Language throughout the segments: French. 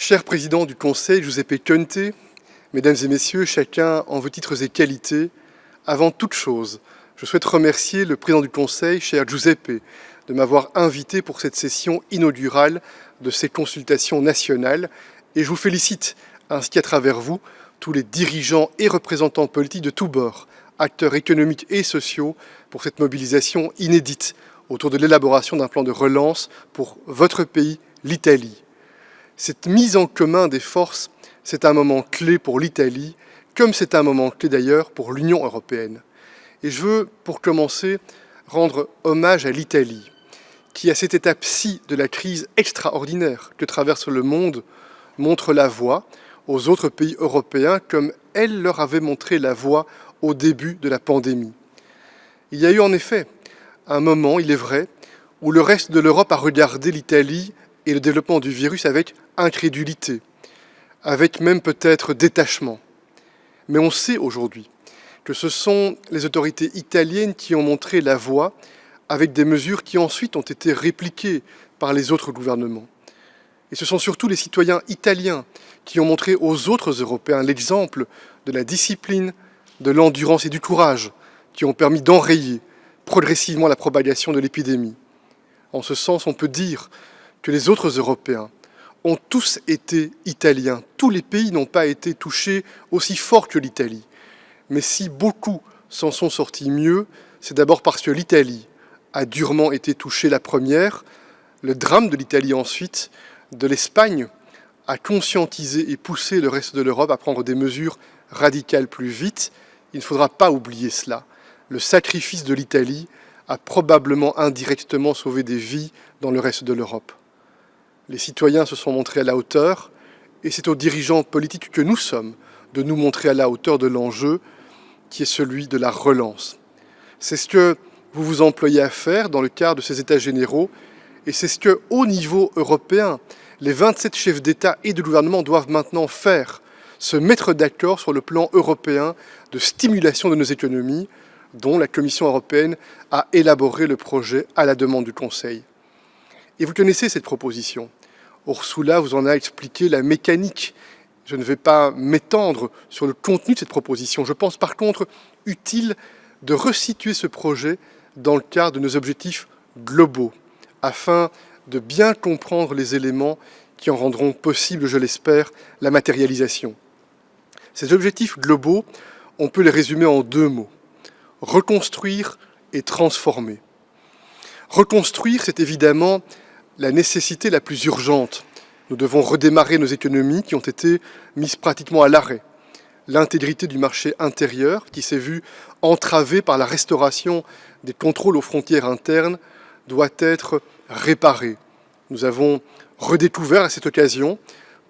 Cher président du Conseil, Giuseppe Conte, mesdames et messieurs, chacun en vos titres et qualités, avant toute chose, je souhaite remercier le président du Conseil, cher Giuseppe, de m'avoir invité pour cette session inaugurale de ces consultations nationales et je vous félicite, ainsi qu'à travers vous, tous les dirigeants et représentants politiques de tous bords, acteurs économiques et sociaux, pour cette mobilisation inédite autour de l'élaboration d'un plan de relance pour votre pays, l'Italie. Cette mise en commun des forces, c'est un moment clé pour l'Italie, comme c'est un moment clé d'ailleurs pour l'Union européenne. Et je veux, pour commencer, rendre hommage à l'Italie, qui à cette étape-ci de la crise extraordinaire que traverse le monde, montre la voie aux autres pays européens comme elle leur avait montré la voie au début de la pandémie. Il y a eu en effet un moment, il est vrai, où le reste de l'Europe a regardé l'Italie et le développement du virus avec incrédulité, avec même peut-être détachement. Mais on sait aujourd'hui que ce sont les autorités italiennes qui ont montré la voie avec des mesures qui ensuite ont été répliquées par les autres gouvernements. Et ce sont surtout les citoyens italiens qui ont montré aux autres Européens l'exemple de la discipline, de l'endurance et du courage qui ont permis d'enrayer progressivement la propagation de l'épidémie. En ce sens, on peut dire que les autres Européens ont tous été italiens. Tous les pays n'ont pas été touchés aussi fort que l'Italie. Mais si beaucoup s'en sont sortis mieux, c'est d'abord parce que l'Italie a durement été touchée la première, le drame de l'Italie ensuite, de l'Espagne a conscientisé et poussé le reste de l'Europe à prendre des mesures radicales plus vite. Il ne faudra pas oublier cela. Le sacrifice de l'Italie a probablement indirectement sauvé des vies dans le reste de l'Europe. Les citoyens se sont montrés à la hauteur, et c'est aux dirigeants politiques que nous sommes de nous montrer à la hauteur de l'enjeu qui est celui de la relance. C'est ce que vous vous employez à faire dans le cadre de ces États généraux, et c'est ce que, au niveau européen, les 27 chefs d'État et de gouvernement doivent maintenant faire, se mettre d'accord sur le plan européen de stimulation de nos économies, dont la Commission européenne a élaboré le projet à la demande du Conseil. Et vous connaissez cette proposition. Ursula vous en a expliqué la mécanique. Je ne vais pas m'étendre sur le contenu de cette proposition. Je pense par contre utile de resituer ce projet dans le cadre de nos objectifs globaux, afin de bien comprendre les éléments qui en rendront possible, je l'espère, la matérialisation. Ces objectifs globaux, on peut les résumer en deux mots. Reconstruire et transformer. Reconstruire, c'est évidemment la nécessité la plus urgente. Nous devons redémarrer nos économies qui ont été mises pratiquement à l'arrêt. L'intégrité du marché intérieur qui s'est vue entravée par la restauration des contrôles aux frontières internes doit être réparée. Nous avons redécouvert à cette occasion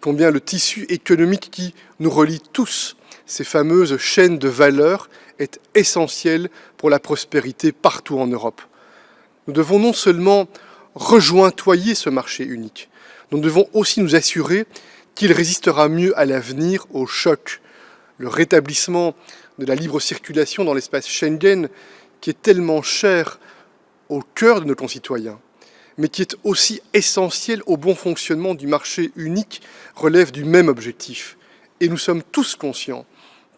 combien le tissu économique qui nous relie tous, ces fameuses chaînes de valeur, est essentiel pour la prospérité partout en Europe. Nous devons non seulement rejointoyer ce marché unique. Nous devons aussi nous assurer qu'il résistera mieux à l'avenir au choc. Le rétablissement de la libre circulation dans l'espace Schengen, qui est tellement cher au cœur de nos concitoyens, mais qui est aussi essentiel au bon fonctionnement du marché unique, relève du même objectif. Et nous sommes tous conscients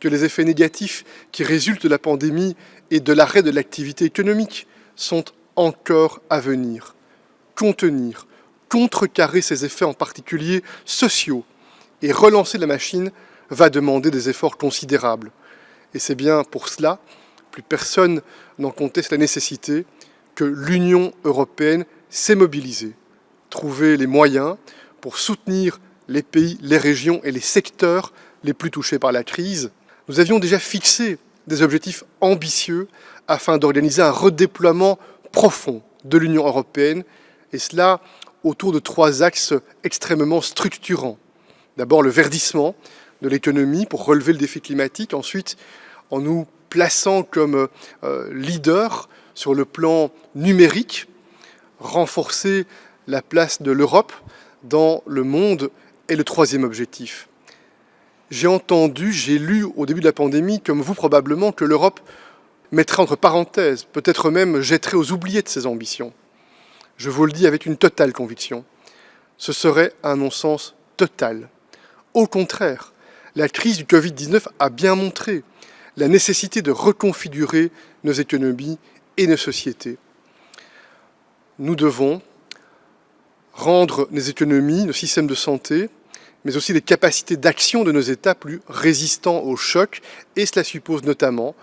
que les effets négatifs qui résultent de la pandémie et de l'arrêt de l'activité économique sont encore à venir contenir, contrecarrer ces effets en particulier sociaux et relancer la machine va demander des efforts considérables. Et c'est bien pour cela, plus personne n'en conteste la nécessité, que l'Union européenne s'est mobilisée, trouver les moyens pour soutenir les pays, les régions et les secteurs les plus touchés par la crise. Nous avions déjà fixé des objectifs ambitieux afin d'organiser un redéploiement profond de l'Union européenne et cela autour de trois axes extrêmement structurants. D'abord le verdissement de l'économie pour relever le défi climatique, ensuite en nous plaçant comme euh, leader sur le plan numérique, renforcer la place de l'Europe dans le monde est le troisième objectif. J'ai entendu, j'ai lu au début de la pandémie, comme vous probablement, que l'Europe mettrait entre parenthèses, peut-être même jetterait aux oubliés de ses ambitions je vous le dis avec une totale conviction, ce serait un non-sens totale. Au contraire, la crise du Covid-19 a bien montré la nécessité de reconfigurer nos économies et nos sociétés. Nous devons rendre nos économies, nos systèmes de santé, mais aussi les capacités d'action de nos États plus résistants aux chocs, et cela suppose notamment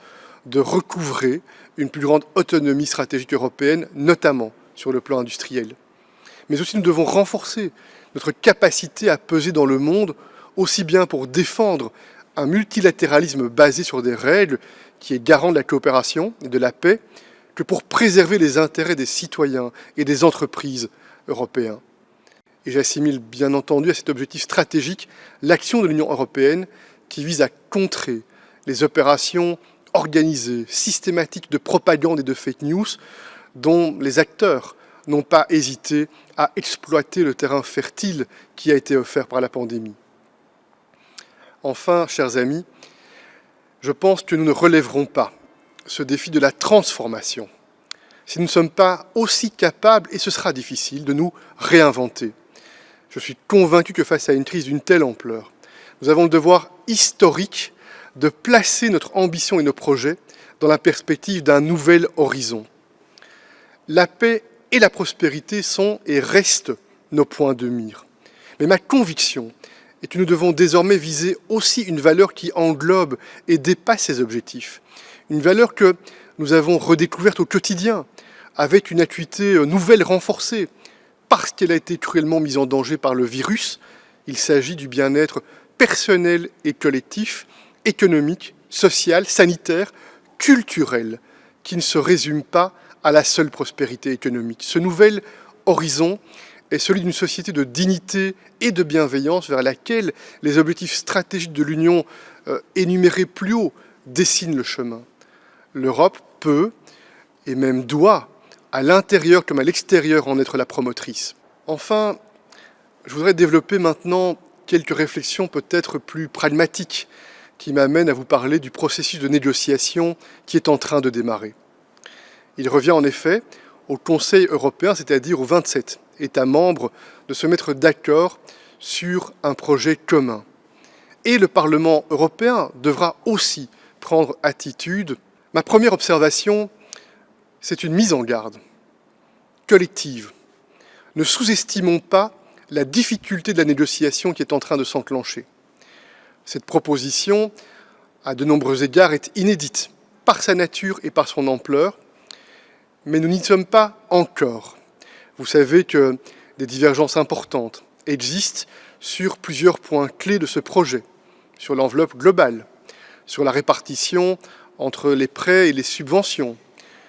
de recouvrer une plus grande autonomie stratégique européenne, notamment sur le plan industriel. Mais aussi nous devons renforcer notre capacité à peser dans le monde, aussi bien pour défendre un multilatéralisme basé sur des règles qui est garant de la coopération et de la paix, que pour préserver les intérêts des citoyens et des entreprises européens. Et j'assimile bien entendu à cet objectif stratégique l'action de l'Union européenne qui vise à contrer les opérations organisées, systématiques de propagande et de fake news dont les acteurs n'ont pas hésité à exploiter le terrain fertile qui a été offert par la pandémie. Enfin, chers amis, je pense que nous ne relèverons pas ce défi de la transformation si nous ne sommes pas aussi capables, et ce sera difficile, de nous réinventer. Je suis convaincu que face à une crise d'une telle ampleur, nous avons le devoir historique de placer notre ambition et nos projets dans la perspective d'un nouvel horizon. La paix et la prospérité sont et restent nos points de mire. Mais ma conviction est que nous devons désormais viser aussi une valeur qui englobe et dépasse ces objectifs. Une valeur que nous avons redécouverte au quotidien, avec une acuité euh, nouvelle renforcée, parce qu'elle a été cruellement mise en danger par le virus. Il s'agit du bien-être personnel et collectif, économique, social, sanitaire, culturel, qui ne se résume pas à la seule prospérité économique. Ce nouvel horizon est celui d'une société de dignité et de bienveillance vers laquelle les objectifs stratégiques de l'Union euh, énumérés plus haut dessinent le chemin. L'Europe peut et même doit, à l'intérieur comme à l'extérieur, en être la promotrice. Enfin, je voudrais développer maintenant quelques réflexions peut-être plus pragmatiques qui m'amènent à vous parler du processus de négociation qui est en train de démarrer. Il revient en effet au Conseil européen, c'est-à-dire aux 27 États membres, de se mettre d'accord sur un projet commun. Et le Parlement européen devra aussi prendre attitude. Ma première observation, c'est une mise en garde collective. Ne sous-estimons pas la difficulté de la négociation qui est en train de s'enclencher. Cette proposition, à de nombreux égards, est inédite par sa nature et par son ampleur, mais nous n'y sommes pas encore. Vous savez que des divergences importantes existent sur plusieurs points clés de ce projet, sur l'enveloppe globale, sur la répartition entre les prêts et les subventions,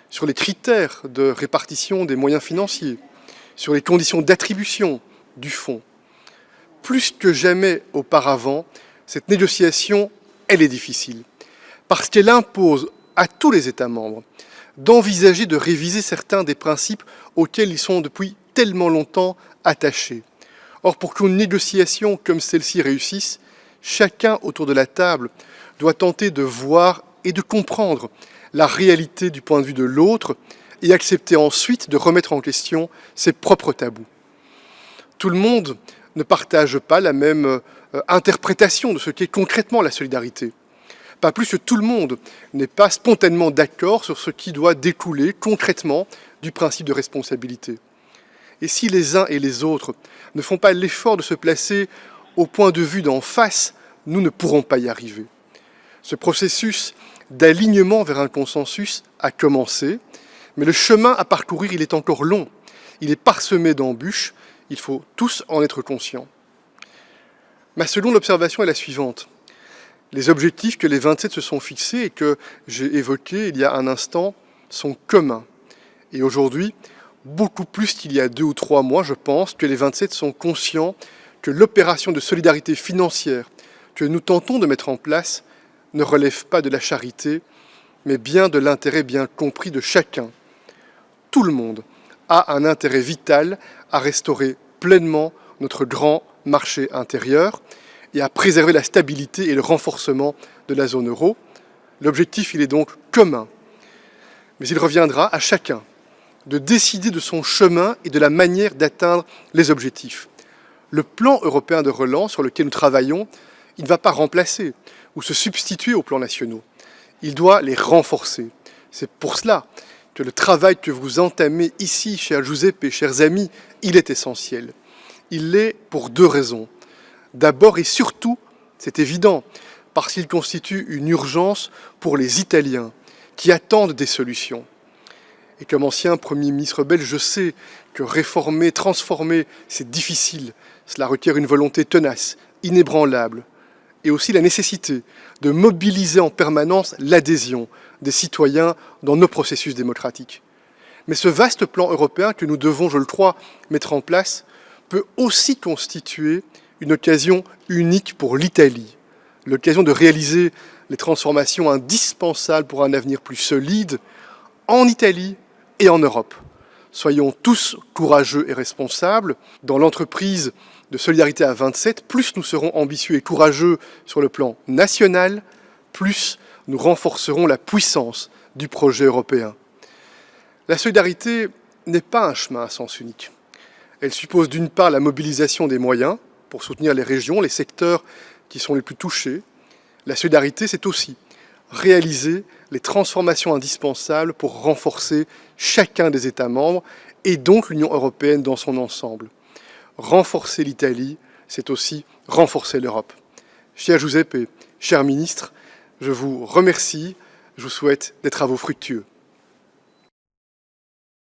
sur les critères de répartition des moyens financiers, sur les conditions d'attribution du fonds. Plus que jamais auparavant, cette négociation, elle est difficile, parce qu'elle impose à tous les États membres d'envisager de réviser certains des principes auxquels ils sont depuis tellement longtemps attachés. Or, pour qu'une négociation comme celle-ci réussisse, chacun autour de la table doit tenter de voir et de comprendre la réalité du point de vue de l'autre et accepter ensuite de remettre en question ses propres tabous. Tout le monde ne partage pas la même euh, interprétation de ce qu'est concrètement la solidarité. Pas plus que tout le monde n'est pas spontanément d'accord sur ce qui doit découler concrètement du principe de responsabilité. Et si les uns et les autres ne font pas l'effort de se placer au point de vue d'en face, nous ne pourrons pas y arriver. Ce processus d'alignement vers un consensus a commencé, mais le chemin à parcourir, est encore long. Il est parsemé d'embûches, il faut tous en être conscients. Ma seconde observation est la suivante. Les objectifs que les 27 se sont fixés et que j'ai évoqués il y a un instant sont communs. Et aujourd'hui, beaucoup plus qu'il y a deux ou trois mois, je pense, que les 27 sont conscients que l'opération de solidarité financière que nous tentons de mettre en place ne relève pas de la charité, mais bien de l'intérêt bien compris de chacun. Tout le monde a un intérêt vital à restaurer pleinement notre grand marché intérieur et à préserver la stabilité et le renforcement de la zone euro. L'objectif, il est donc commun. Mais il reviendra à chacun de décider de son chemin et de la manière d'atteindre les objectifs. Le plan européen de relance sur lequel nous travaillons, il ne va pas remplacer ou se substituer aux plans nationaux. Il doit les renforcer. C'est pour cela que le travail que vous entamez ici, cher Giuseppe chers amis, il est essentiel. Il l'est pour deux raisons. D'abord et surtout, c'est évident, parce qu'il constitue une urgence pour les Italiens qui attendent des solutions. Et comme ancien Premier ministre belge, je sais que réformer, transformer, c'est difficile. Cela requiert une volonté tenace, inébranlable, et aussi la nécessité de mobiliser en permanence l'adhésion des citoyens dans nos processus démocratiques. Mais ce vaste plan européen que nous devons, je le crois, mettre en place peut aussi constituer une occasion unique pour l'Italie, l'occasion de réaliser les transformations indispensables pour un avenir plus solide en Italie et en Europe. Soyons tous courageux et responsables. Dans l'entreprise de solidarité à 27, plus nous serons ambitieux et courageux sur le plan national, plus nous renforcerons la puissance du projet européen. La solidarité n'est pas un chemin à sens unique. Elle suppose d'une part la mobilisation des moyens pour soutenir les régions, les secteurs qui sont les plus touchés. La solidarité, c'est aussi réaliser les transformations indispensables pour renforcer chacun des États membres et donc l'Union européenne dans son ensemble. Renforcer l'Italie, c'est aussi renforcer l'Europe. Cher Giuseppe, cher ministre, je vous remercie, je vous souhaite des travaux fructueux.